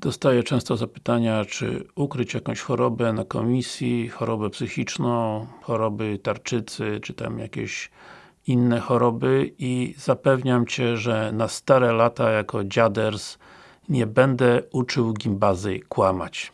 Dostaję często zapytania, czy ukryć jakąś chorobę na komisji, chorobę psychiczną, choroby tarczycy, czy tam jakieś inne choroby i zapewniam Cię, że na stare lata jako dziaders nie będę uczył gimbazy kłamać.